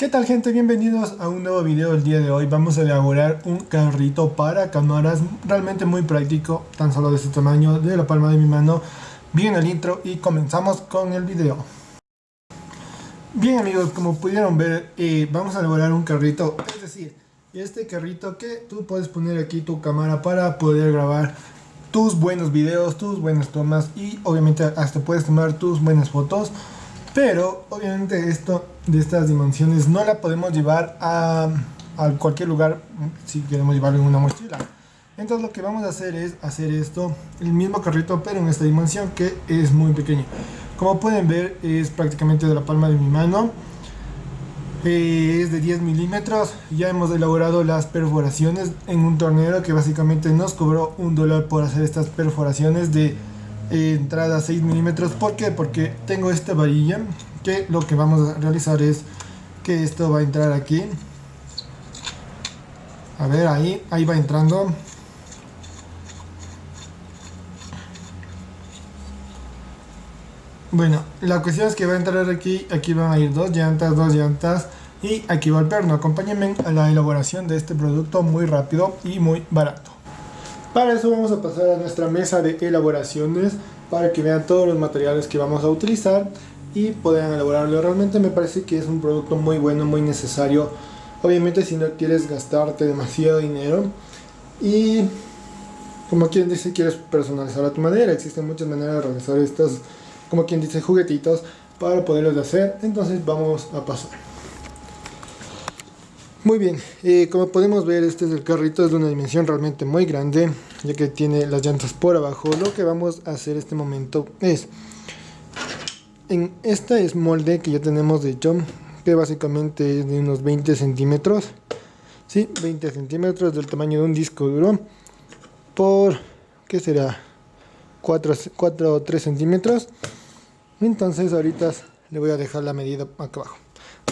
¿Qué tal gente? Bienvenidos a un nuevo video el día de hoy. Vamos a elaborar un carrito para cámaras realmente muy práctico, tan solo de este tamaño, de la palma de mi mano. Bien el intro y comenzamos con el video. Bien amigos, como pudieron ver, eh, vamos a elaborar un carrito, es decir, este carrito que tú puedes poner aquí tu cámara para poder grabar tus buenos videos, tus buenas tomas y obviamente hasta puedes tomar tus buenas fotos pero obviamente esto de estas dimensiones no la podemos llevar a, cualquier lugar si queremos llevarlo en una mochila. Entonces lo que vamos a hacer es hacer esto, el mismo carrito pero en esta dimensión que es muy pequeño. Como pueden ver es prácticamente de la palma de mi mano. Eh, es de 10 milímetros. Ya hemos elaborado las perforaciones en un tornero que básicamente nos cobró un dólar por hacer estas perforaciones de entrada 6 milímetros. ¿Por qué? Porque tengo esta varilla que lo que vamos a realizar es que esto va a entrar aquí. A ver, ahí, ahí va entrando. Bueno, la cuestión es que va a entrar aquí, aquí van a ir dos llantas, dos llantas y aquí va el perno. Acompáñenme a la elaboración de este producto muy rápido y muy barato. Para eso vamos a pasar a nuestra mesa de elaboraciones para que vean todos los materiales que vamos a utilizar y puedan elaborarlo. Realmente me parece que es un producto muy bueno, muy necesario. Obviamente si no quieres gastarte demasiado dinero y como quien dice quieres personalizar a tu manera. Existen muchas maneras de realizar estos, como quien dice, juguetitos para poderlos hacer. Entonces vamos a pasar. Muy bien, eh, como podemos ver este es el carrito, es de una dimensión realmente muy grande, ya que tiene las llantas por abajo. Lo que vamos a hacer este momento es, en esta es molde que ya tenemos de hecho, que básicamente es de unos 20 centímetros, ¿sí? 20 centímetros del tamaño de un disco duro, por, ¿qué será? 4, 4 o 3 centímetros. Entonces ahorita le voy a dejar la medida acá abajo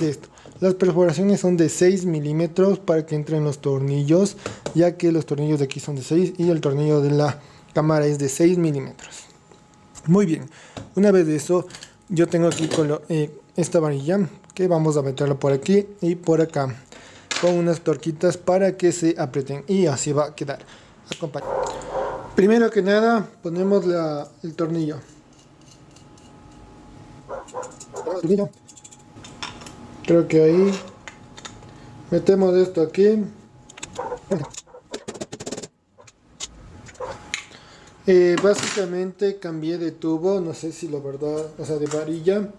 de esto. Las perforaciones son de 6 milímetros para que entren los tornillos, ya que los tornillos de aquí son de 6 y el tornillo de la cámara es de 6 milímetros. Muy bien, una vez de eso, yo tengo aquí eh, esta varilla que vamos a meterla por aquí y por acá con unas torquitas para que se aprieten y así va a quedar. Primero que nada, ponemos el tornillo. Creo que ahí metemos esto aquí. Eh, básicamente cambié de tubo, no sé si la verdad, o sea de varilla.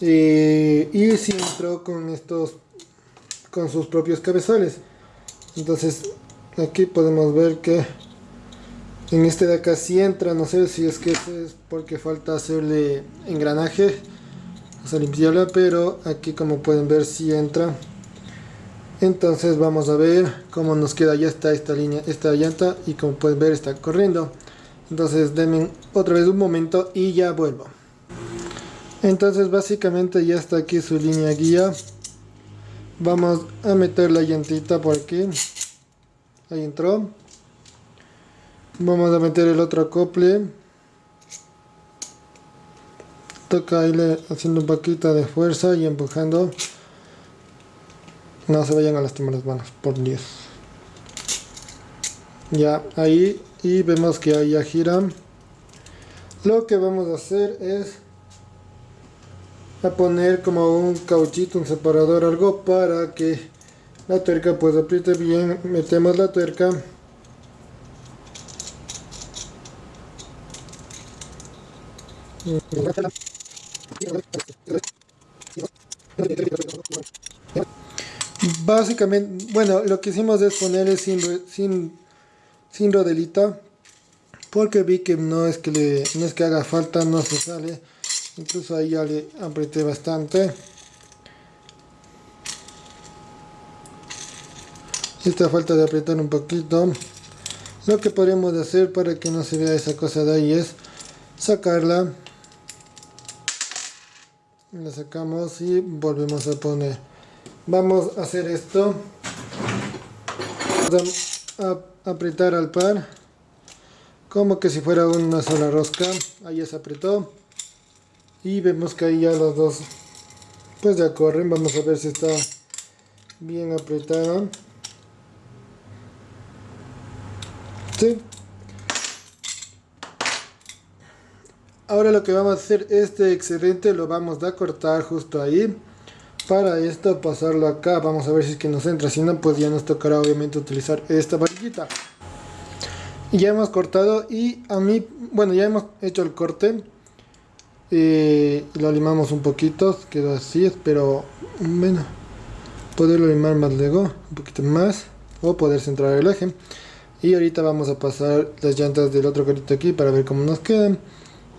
Eh, y si entró con estos, con sus propios cabezales. Entonces aquí podemos ver que en este de acá sí entra, no sé si es que es porque falta hacerle engranaje vamos a limpiarla pero aquí como pueden ver si entra entonces vamos a ver cómo nos queda ya está esta línea esta llanta y como pueden ver está corriendo entonces denme otra vez un momento y ya vuelvo. Entonces básicamente ya está aquí su línea guía. Vamos a meter la llantita por aquí. Ahí entró. Vamos a meter el otro acople. Toca irle haciendo un poquito de fuerza y empujando. No se vayan a lastimar las manos por Dios ya ahí y vemos que ahí ya gira. Lo que vamos a hacer es a poner como un cauchito un separador algo para que la tuerca pues apriete bien. Metemos la tuerca. Básicamente, bueno, lo que hicimos es ponerle sin, sin, sin rodelita porque vi que no es que le, no es que haga falta, no se sale. Incluso ahí ya le apreté bastante. Esta falta de apretar un poquito. Lo que podríamos hacer para que no se vea esa cosa de ahí es sacarla la sacamos y volvemos a poner vamos a hacer esto apretar al par. Como que si fuera una sola rosca. Ahí ya se apretó. Y vemos que ahí ya los dos pues ya corren. Vamos a ver si está bien apretada ¿Sí? ahora lo que vamos a hacer este excedente lo vamos a cortar justo ahí para esto pasarlo acá. Vamos a ver si es que nos entra. Si no pues ya nos tocará obviamente utilizar esta varillita. Ya hemos cortado y a mí bueno ya hemos hecho el corte. Y lo limamos un poquito quedó así espero bueno poderlo limar más luego un poquito más o poder centrar el eje. Y ahorita vamos a pasar las llantas del otro carrito aquí para ver cómo nos quedan.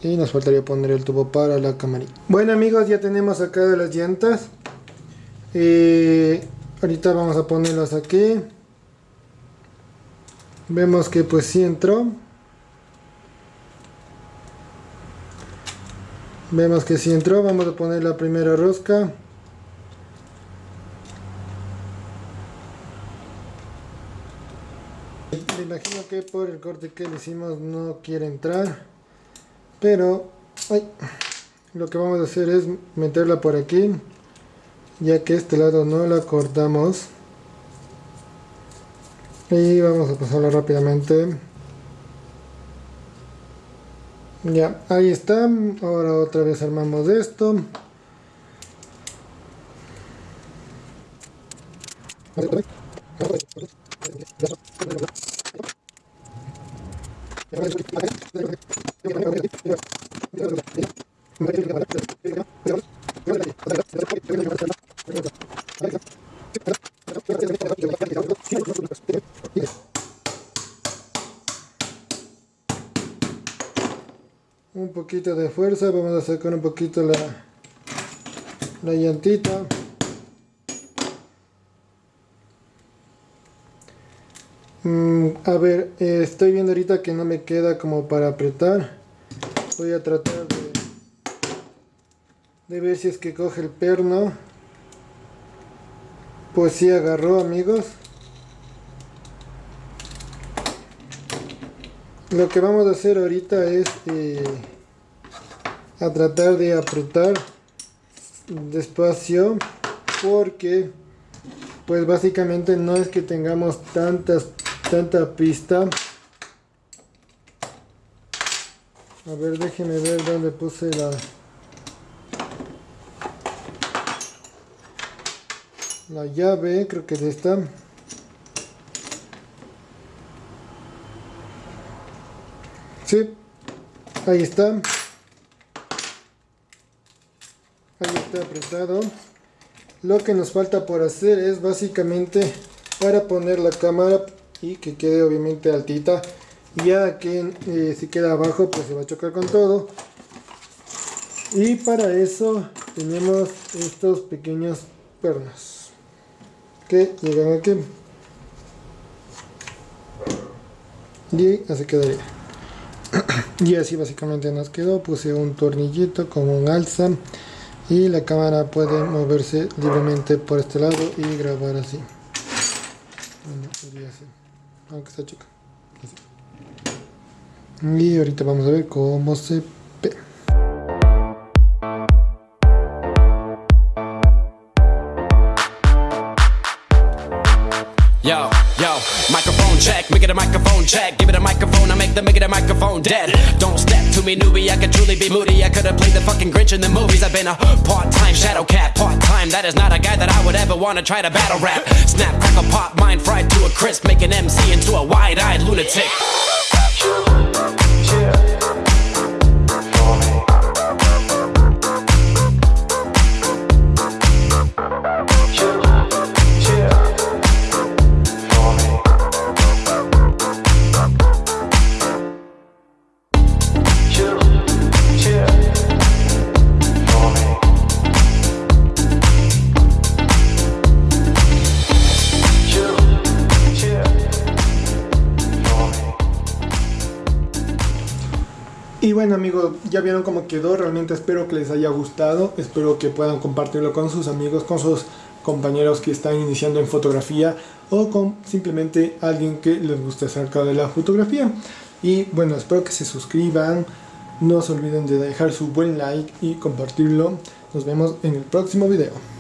Y nos faltaría poner el tubo para la camarita. Bueno amigos ya tenemos acá las llantas eh, ahorita vamos a ponerlas aquí. Vemos que pues sí entró. Vemos que sí entró. Vamos a poner la primera rosca. Me imagino que por el corte que le hicimos no quiere entrar pero lo que vamos a hacer es meterla por aquí ya que este lado no la cortamos. Y vamos a pasarla rápidamente. Ya ahí está. Ahora otra vez armamos esto un poquito de fuerza vamos a sacar un poquito la, la llantita. Mm, a ver eh, estoy viendo ahorita que no me queda como para apretar. Voy a tratar de, de ver si es que coge el perno. Pues sí agarró amigos. Lo que vamos a hacer ahorita es eh, a tratar de apretar despacio porque pues básicamente no es que tengamos tantas tanta pista. A ver déjenme ver dónde puse la la llave creo que es esta. Sí ahí está. Ahí está apretado. Lo que nos falta por hacer es básicamente para poner la cámara y que quede obviamente altita. Ya que eh, si queda abajo pues se va a chocar con todo. Y para eso tenemos estos pequeños pernos que llegan aquí. Y así quedaría y así básicamente nos quedó. Puse un tornillito con un alza y la cámara puede moverse libremente por este lado y grabar así. Aunque está chica. Y ahorita vamos a ver cómo se Yo, yo, microphone check, make it a microphone check. Give it a microphone, I make the make it a microphone dead. Don't step to me, newbie, I could truly be moody. I could have played the fucking Grinch in the movies. I've been a part time shadow cat, part time. That is not a guy that I would ever want to try to battle rap. Snap, crackle, pop, mind fried to a crisp, make an MC into a wide eyed lunatic. Bueno amigos, ya vieron cómo quedó, realmente espero que les haya gustado, espero que puedan compartirlo con sus amigos, con sus compañeros que están iniciando en fotografía o con simplemente alguien que les guste acerca de la fotografía. Y bueno, espero que se suscriban, No se olviden de dejar su buen like y compartirlo. Nos vemos en el próximo video.